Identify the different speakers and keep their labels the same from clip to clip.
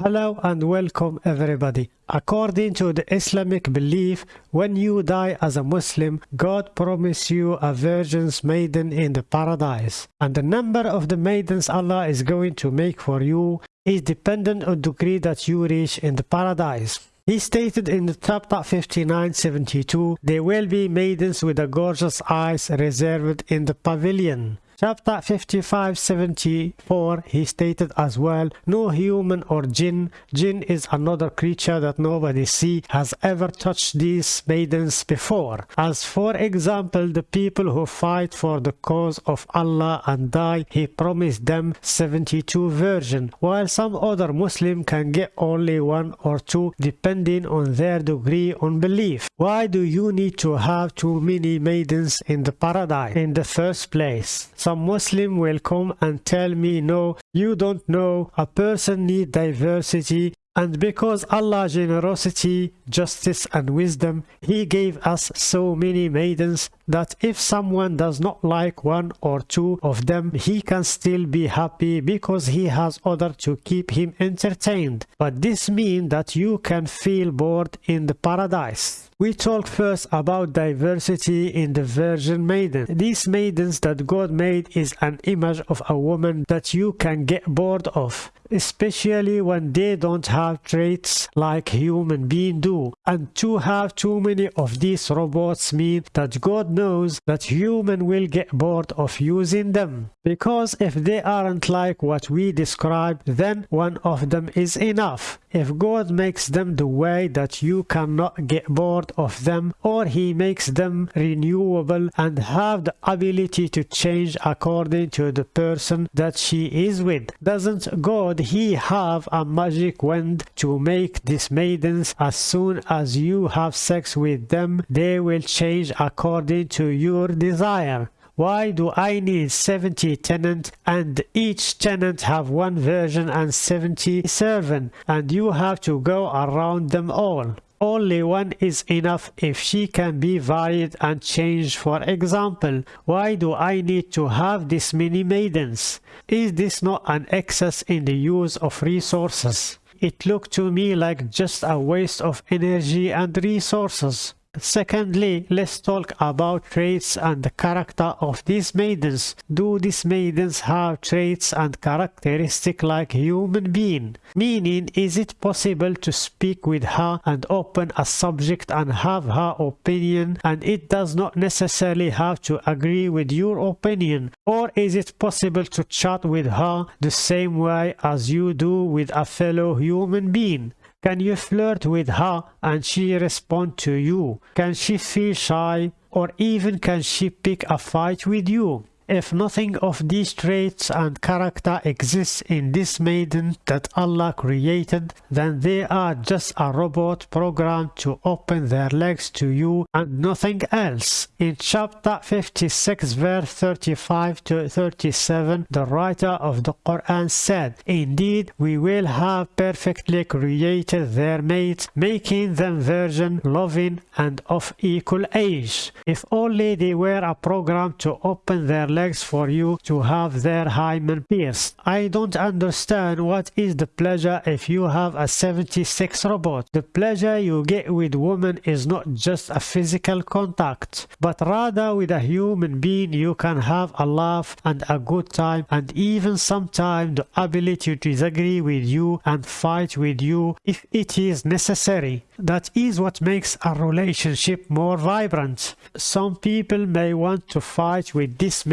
Speaker 1: Hello and welcome everybody. According to the Islamic belief, when you die as a Muslim, God promised you a virgin's maiden in the paradise. And the number of the maidens Allah is going to make for you is dependent on the degree that you reach in the paradise. He stated in the chapter 59.72, there will be maidens with the gorgeous eyes reserved in the pavilion. Chapter 5574 he stated as well, no human or jinn, jinn is another creature that nobody see has ever touched these maidens before. As for example, the people who fight for the cause of Allah and die, he promised them 72 virgin, while some other Muslim can get only one or two depending on their degree on belief. Why do you need to have too many maidens in the paradise in the first place? Some Muslim will come and tell me no you don't know. A person need diversity. And because Allah generosity, justice and wisdom, He gave us so many maidens that if someone does not like one or two of them, he can still be happy because he has other to keep him entertained. But this means that you can feel bored in the paradise. We talk first about diversity in the Virgin Maiden. These maidens that God made is an image of a woman that you can get bored of, especially when they don't have traits like human beings do. And to have too many of these robots mean that God knows that human will get bored of using them. Because if they aren't like what we described, then one of them is enough. If God makes them the way that you cannot get bored of them or he makes them renewable and have the ability to change according to the person that she is with. Doesn't God he have a magic wand to make these maidens as soon as you have sex with them they will change according to your desire. Why do I need 70 tenants and each tenant have one version and 70 servant and you have to go around them all? Only one is enough if she can be varied and changed for example. Why do I need to have this many maidens? Is this not an excess in the use of resources? It looked to me like just a waste of energy and resources. Secondly, let's talk about traits and the character of these maidens. Do these maidens have traits and characteristics like human being? Meaning, is it possible to speak with her and open a subject and have her opinion and it does not necessarily have to agree with your opinion? Or is it possible to chat with her the same way as you do with a fellow human being? Can you flirt with her and she respond to you? Can she feel shy or even can she pick a fight with you? If nothing of these traits and character exists in this maiden that Allah created, then they are just a robot programmed to open their legs to you and nothing else. In chapter 56 verse 35 to 37, the writer of the Quran said, Indeed, we will have perfectly created their mates, making them virgin, loving, and of equal age. If only they were a program to open their legs for you to have their hymen pierced. I don't understand what is the pleasure if you have a 76 robot. The pleasure you get with women is not just a physical contact, but rather with a human being you can have a laugh and a good time and even sometimes the ability to disagree with you and fight with you if it is necessary. That is what makes a relationship more vibrant. Some people may want to fight with this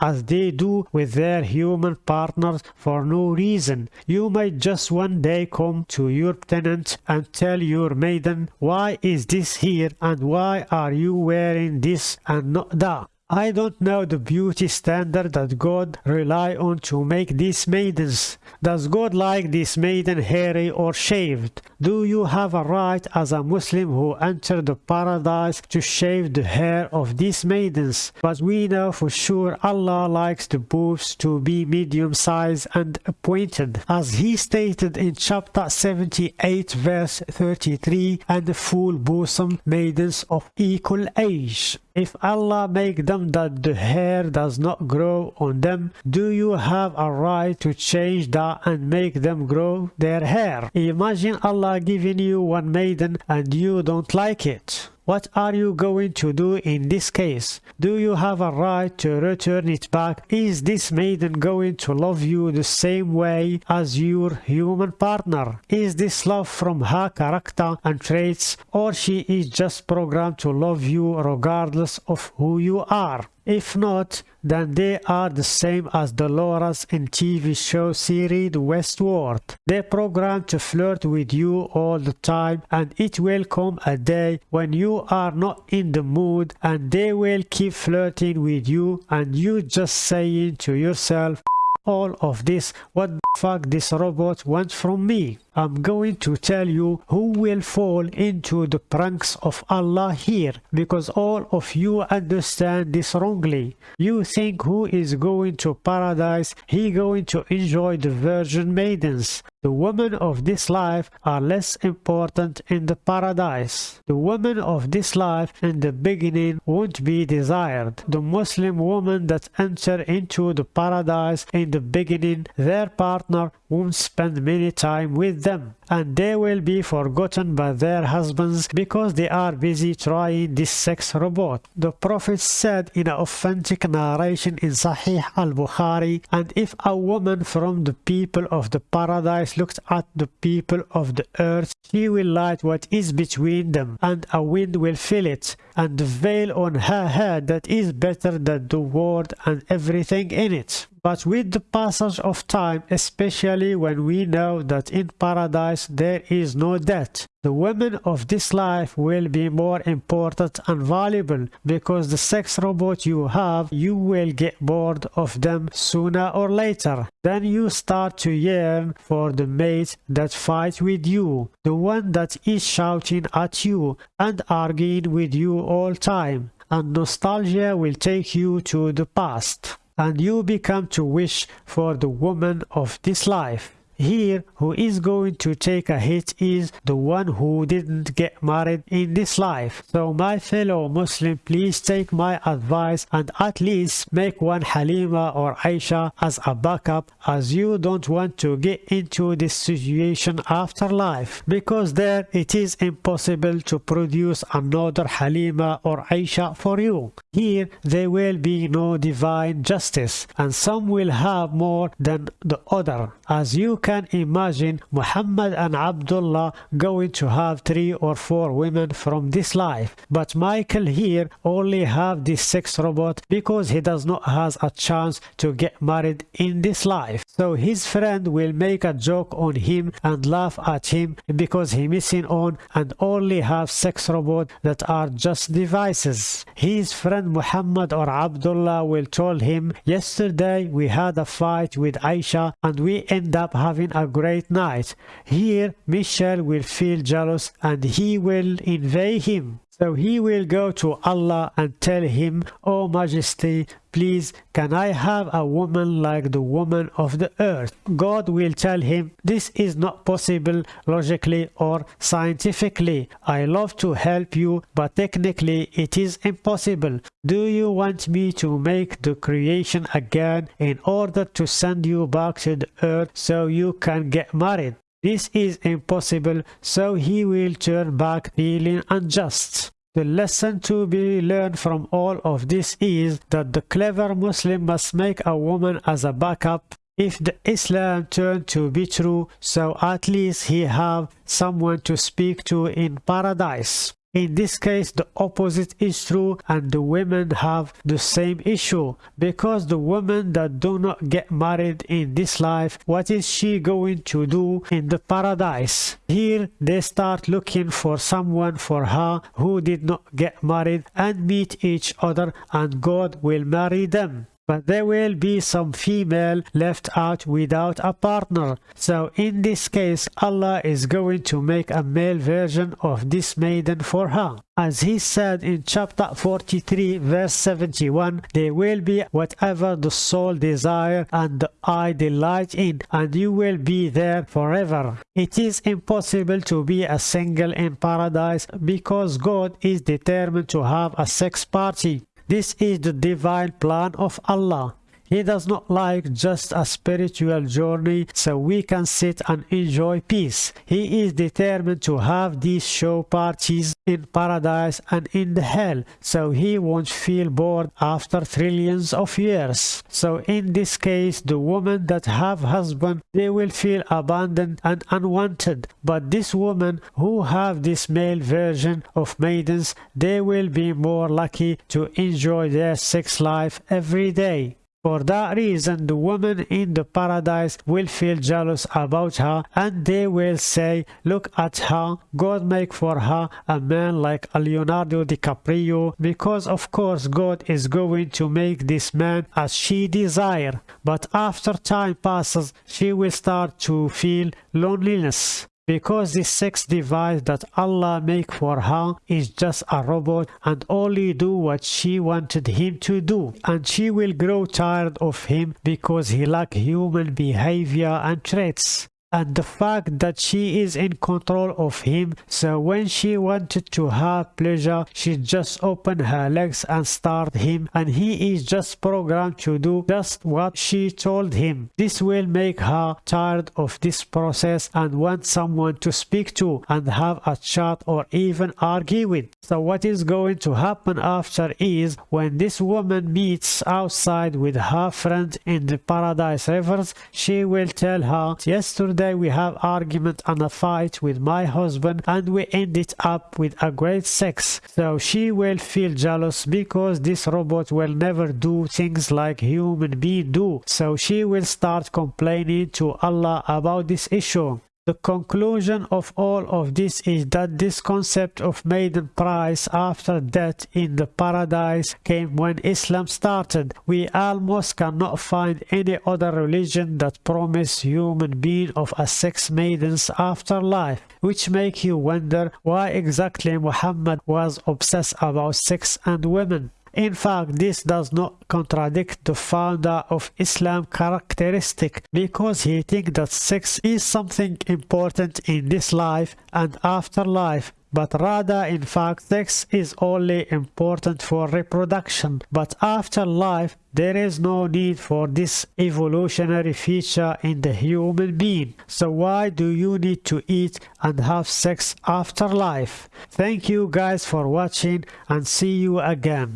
Speaker 1: as they do with their human partners for no reason. You might just one day come to your tenant and tell your maiden, why is this here and why are you wearing this and not that? I don't know the beauty standard that God rely on to make these maidens. Does God like this maiden hairy or shaved? Do you have a right as a Muslim who entered the paradise to shave the hair of these maidens? But we know for sure Allah likes the boobs to be medium size and pointed. As he stated in chapter 78 verse 33 and full bosom maidens of equal age. If Allah make them them that the hair does not grow on them, do you have a right to change that and make them grow their hair? Imagine Allah giving you one maiden and you don't like it. What are you going to do in this case? Do you have a right to return it back? Is this maiden going to love you the same way as your human partner? Is this love from her character and traits or she is just programmed to love you regardless of who you are? If not, then they are the same as Dolores in TV show series Westworld. They program to flirt with you all the time and it will come a day when you are not in the mood and they will keep flirting with you and you just saying to yourself all of this what the fuck this robot wants from me I'm going to tell you who will fall into the pranks of Allah here because all of you understand this wrongly. You think who is going to paradise, he going to enjoy the virgin maidens. The women of this life are less important in the paradise. The women of this life in the beginning won't be desired. The Muslim woman that enter into the paradise in the beginning, their partner won't spend many time with them and they will be forgotten by their husbands because they are busy trying this sex robot. The Prophet said in an authentic narration in Sahih al-Bukhari, and if a woman from the people of the paradise looks at the people of the earth, she will light what is between them, and a wind will fill it, and the veil on her head that is better than the world and everything in it. But with the passage of time, especially when we know that in paradise there is no death, the women of this life will be more important and valuable because the sex robot you have, you will get bored of them sooner or later. Then you start to yearn for the mate that fights with you, the one that is shouting at you and arguing with you all time. And nostalgia will take you to the past and you become to wish for the woman of this life. Here, who is going to take a hit is the one who didn't get married in this life. So my fellow Muslim, please take my advice and at least make one Halima or Aisha as a backup as you don't want to get into this situation after life because there it is impossible to produce another Halima or Aisha for you. Here there will be no divine justice and some will have more than the other as you can imagine Muhammad and Abdullah going to have three or four women from this life. But Michael here only have this sex robot because he does not has a chance to get married in this life. So his friend will make a joke on him and laugh at him because he missing on and only have sex robot that are just devices. His friend Muhammad or Abdullah will tell him, yesterday we had a fight with Aisha and we end up having a great night. Here Michel will feel jealous and he will invade him. So he will go to Allah and tell him, O oh Majesty, please can I have a woman like the woman of the earth? God will tell him, this is not possible logically or scientifically. I love to help you, but technically it is impossible. Do you want me to make the creation again in order to send you back to the earth so you can get married? This is impossible, so he will turn back feeling unjust. The lesson to be learned from all of this is that the clever Muslim must make a woman as a backup if the Islam turn to be true, so at least he have someone to speak to in paradise. In this case, the opposite is true and the women have the same issue because the woman that do not get married in this life, what is she going to do in the paradise? Here, they start looking for someone for her who did not get married and meet each other and God will marry them but there will be some female left out without a partner. So in this case, Allah is going to make a male version of this maiden for her. As he said in chapter 43 verse 71, there will be whatever the soul desire and the eye delight in, and you will be there forever. It is impossible to be a single in paradise because God is determined to have a sex party. This is the divine plan of Allah. He does not like just a spiritual journey so we can sit and enjoy peace. He is determined to have these show parties in paradise and in the hell so he won't feel bored after trillions of years. So in this case the women that have husband they will feel abandoned and unwanted but this woman who have this male version of maidens they will be more lucky to enjoy their sex life every day. For that reason, the women in the paradise will feel jealous about her and they will say, look at her, God make for her a man like Leonardo DiCaprio because of course God is going to make this man as she desire. But after time passes, she will start to feel loneliness because the sex device that Allah make for her is just a robot and only do what she wanted him to do. And she will grow tired of him because he lack human behavior and traits and the fact that she is in control of him. So when she wanted to have pleasure she just opened her legs and start him. And he is just programmed to do just what she told him. This will make her tired of this process and want someone to speak to and have a chat or even argue with. So what is going to happen after is when this woman meets outside with her friend in the paradise rivers she will tell her yesterday day we have argument and a fight with my husband and we ended up with a great sex. So she will feel jealous because this robot will never do things like human being do. So she will start complaining to Allah about this issue. The conclusion of all of this is that this concept of maiden price after death in the paradise came when Islam started. We almost cannot find any other religion that promise human being of a sex maidens afterlife, which make you wonder why exactly Muhammad was obsessed about sex and women. In fact, this does not contradict the founder of Islam characteristic because he thinks that sex is something important in this life and afterlife but rather in fact sex is only important for reproduction. But after life there is no need for this evolutionary feature in the human being. So why do you need to eat and have sex after life thank you guys for watching and see you again